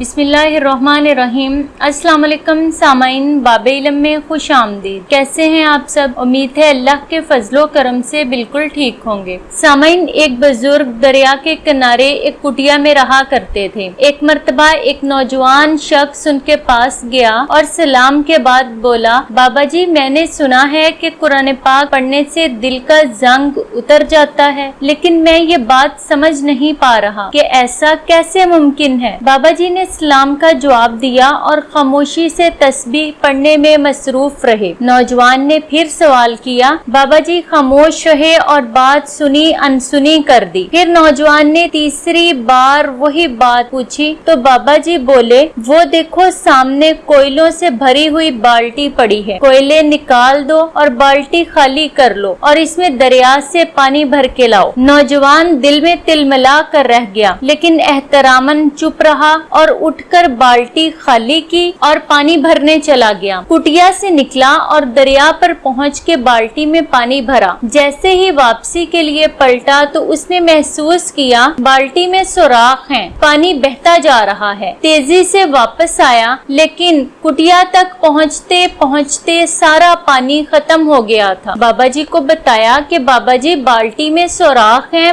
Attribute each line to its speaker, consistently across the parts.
Speaker 1: बिस्मिल्लाहिर्रहमानिर्रहीम। अस्सलाम वालेकुम सामाइन बाबे इलम में खुश आमदीद। कैसे हैं आप सब? उम्मीद है अल्लाह के फजलो करम से बिल्कुल ठीक होंगे। सामाइन एक बुज़ुर्ग दरिया के किनारे एक कुटिया में रहा करते थे। एक मरतबा एक नौजवान शख्स उनके पास गया और सलाम के बाद बोला, बाबा जी, मैंने सुना है कि कुरान पाक पढ़ने से दिल का जंग उतर जाता है, लेकिन मैं ये बात समझ नहीं पा रहा कि ऐसा कैसे मुमकिन है? बाबा जी ने इस्लाम का जवाब दिया और खामोशी से तस्बीह पढ़ने में मसरूफ रहे। नौजवान ने फिर सवाल किया, बाबा जी, खामोश रहे और बात सुनी, अनसुनी कर दी। फिर नौजवान ने तीसरी बार वही बात पूछी तो बाबा जी बोले, वो देखो, सामने कोयलों से भरी हुई बाल्टी पड़ी है। कोयले निकाल दो और बाल्टी खाली कर लो और इसमें दरिया से पानी भर के लाओ। नौजवान दिल में तिलमिला कर रह गया, लेकिन एहतरामन चुप रहा और उठकर बाल्टी खाली की और पानी भरने चला गया। कुटिया से निकला और दरिया पर पहुँच के बाल्टी में पानी भरा। जैसे ही वापसी के लिए पलटा तो उसने महसूस किया, बाल्टी में सुराख है, पानी बहता जा रहा है। तेज़ी से वापस आया, लेकिन कुटिया तक पहुँचते पहुँचते सारा पानी खत्म हो गया था। बाबा जी को बताया कि बाबा जी बाल्टी में सुराख है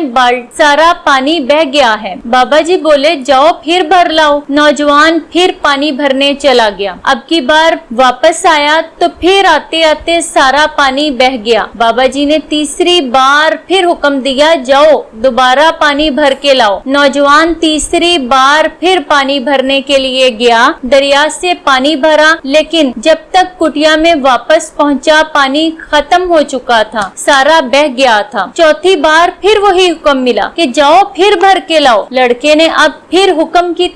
Speaker 1: सारा पानी बह गया है। बाबा जी बोले, जाओ फिर भर लाओ। नौजवान फिर पानी भरने चला गया। अब की बार वापस आया तो फिर आते आते सारा पानी बह गया। बाबा जी ने तीसरी बार फिर हुक्म दिया, जाओ, दोबारा पानी भर के लाओ। नौजवान तीसरी बार फिर पानी भरने के लिए गया। दरिया से पानी भरा, लेकिन जब तक कुटिया में वापस पहुँचा, पानी खत्म हो चुका था, सारा बह गया था। चौथी बार फिर वही हुक्म मिला कि, जाओ, फिर भर के लाओ। लड़के ने अब फिर हुक्म की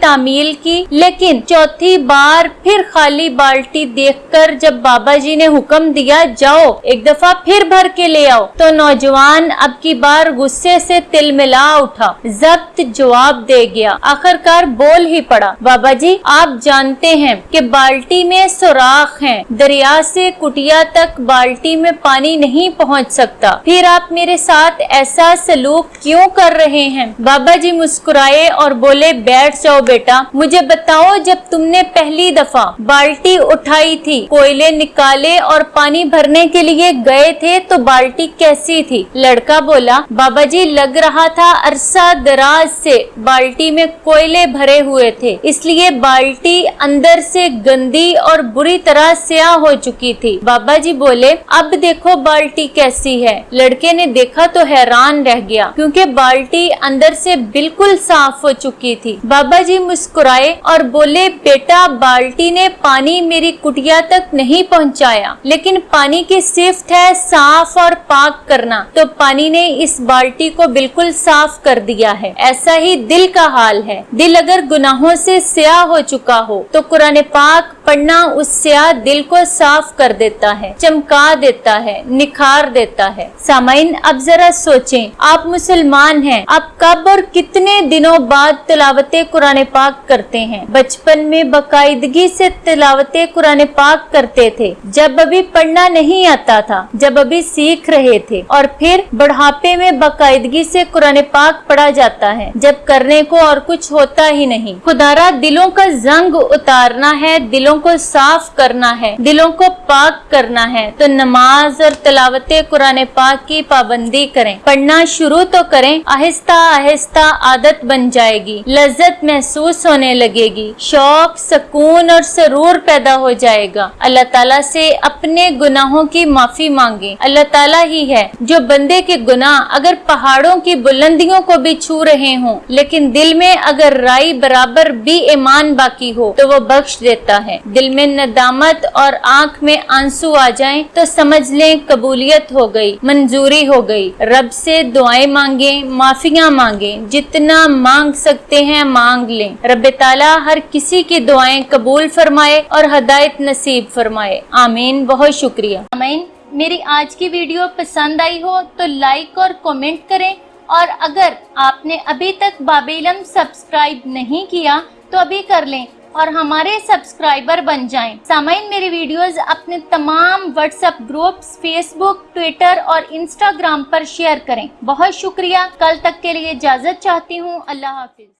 Speaker 1: तामील की। लेकिन चौथी बार फिर खाली बाल्टी देखकर जब बाबा जी ने हुक्म दिया, जाओ, एक दफ़ा फिर भर के ले आओ तो नौजवान अब की बार गुस्से से तिल मिला उठा। जब्त जवाब दे गया। आखिरकार बोल ही पड़ा बाबा जी आप जानते हैं कि बाल्टी में सुराख है। दरिया से कुटिया तक बाल्टी में पानी नहीं पहुँच सकता। फिर आप मेरे साथ ऐसा सलूक क्यों कर रहे हैं? बाबा जी मुस्कुराए और बोले, बैठ जाओ बेटा मुझे बताओ, जब तुमने पहली दफ़ा बाल्टी उठाई थी, कोयले निकाले और पानी भरने के लिए गए थे तो बाल्टी कैसी थी? लड़का बोला बाबा जी लग रहा था अरसा दराज से बाल्टी में कोयले भरे हुए थे। इसलिए बाल्टी अंदर से गंदी और बुरी तरह स्याह हो चुकी थी। बाबा जी बोले, अब देखो बाल्टी कैसी है। लड़के ने देखा तो हैरान रह गया, क्योंकि बाल्टी अंदर से बिल्कुल साफ़ हो चुकी थी। बाबा जी मुस्कुरा मुस्कुराए और बोले, बेटा, बाल्टी ने पानी मेरी कुटिया तक नहीं पहुँचाया, लेकिन पानी की सिफ्ट है साफ़ और पाक करना। तो पानी ने इस बाल्टी को बिल्कुल साफ़ कर दिया है। ऐसा ही दिल का हाल है। दिल अगर गुनाहों से स्याह हो चुका हो तो कुरान पाक पढ़ना उस स्याह दिल को साफ़ कर देता है, चमका देता है, निखार देता है। सामाइन अब जरा सोचें, आप मुसलमान हैं, आप कब और कितने दिनों बाद तिलावत कुरान पाक करते हैं? बचपन में बाकायदगी से तिलावत कुरान पाक करते थे, जब अभी पढ़ना नहीं आता था, जब अभी सीख रहे थे, और फिर बढ़ापे में बाकायदगी से कुरान पाक पढ़ा जाता है, जब करने को और कुछ होता ही नहीं। खुदारा दिलों का जंग उतारना है, दिलों को साफ़ करना है, दिलों को पाक करना है तो नमाज़ और तिलावत कुरान पाक की पाबंदी करें। पढ़ना शुरू तो करें, आहिस्ता आहिस्ता आदत बन जाएगी, लज्जत महसूस होने लगेगी, शौक, सुकून और सरूर पैदा हो जाएगा। अल्लाह ताला से अपने गुनाहों की माफ़ी मांगे। अल्लाह ताला ही है जो बंदे के गुनाह, अगर पहाड़ों की बुलंदियों को भी छू रहे हों, लेकिन दिल में अगर राई बराबर भी ईमान बाकी हो तो वो बख्श देता है। दिल में नदामत और आँख में आँसू आ जाएँ तो समझ लें कबूलियत हो गई, मंजूरी हो गई। रब से दुआएँ मांगे, माफिया मांगे, जितना मांग सकते हैं मांग लें। रब ताला हर किसी की दुआएँ कबूल फरमाए और हदायत नसीब फरमाए। आमीन, बहुत शुक्रिया। आमीन। मेरी आज की वीडियो पसंद आई हो तो लाइक और कमेंट करें। और अगर आपने अभी तक बाबेलम सब्सक्राइब नहीं किया तो अभी कर लें। और हमारे सब्सक्राइबर बन जाएँ। सामाइन मेरी वीडियोस अपने तमाम व्हाट्सएप ग्रुप्स फेसबुक ट्विटर और इंस्टाग्राम पर शेयर करें। बहुत शुक्रिया। कल तक के लिए इजाज़त चाहती हूँ। अल्लाह हाफिज।